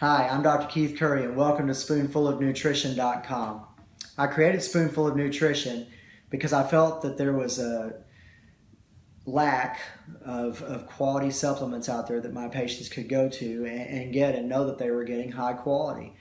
Hi, I'm Dr. Keith Curry and welcome to SpoonfulOfNutrition.com. I created Spoonful of Nutrition because I felt that there was a lack of, of quality supplements out there that my patients could go to and, and get and know that they were getting high quality.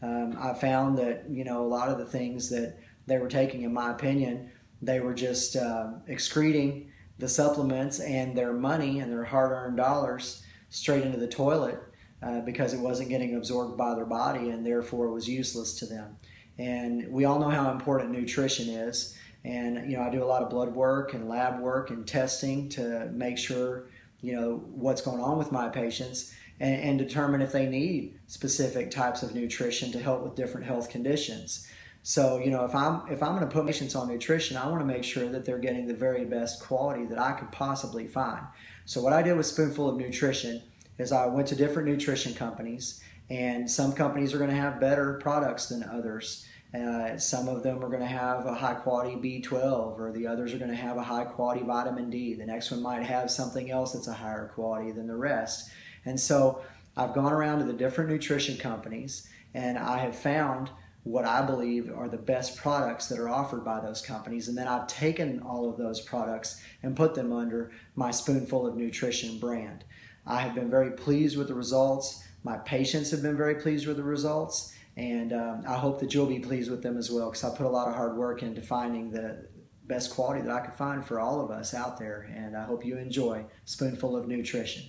Um, I found that, you know, a lot of the things that they were taking, in my opinion, they were just uh, excreting the supplements and their money and their hard-earned dollars straight into the toilet uh, because it wasn't getting absorbed by their body and therefore it was useless to them. And we all know how important nutrition is. And you know, I do a lot of blood work and lab work and testing to make sure you know what's going on with my patients and, and determine if they need specific types of nutrition to help with different health conditions. So, you know, if I'm if I'm going to put patients on nutrition, I want to make sure that they're getting the very best quality that I could possibly find. So, what I did with Spoonful of Nutrition is I went to different nutrition companies, and some companies are going to have better products than others. Uh, some of them are going to have a high quality B12, or the others are going to have a high quality vitamin D. The next one might have something else that's a higher quality than the rest. And so I've gone around to the different nutrition companies, and I have found what I believe are the best products that are offered by those companies. And then I've taken all of those products and put them under my Spoonful of Nutrition brand. I have been very pleased with the results. My patients have been very pleased with the results. And um, I hope that you'll be pleased with them as well because I put a lot of hard work into finding the best quality that I could find for all of us out there. And I hope you enjoy Spoonful of Nutrition.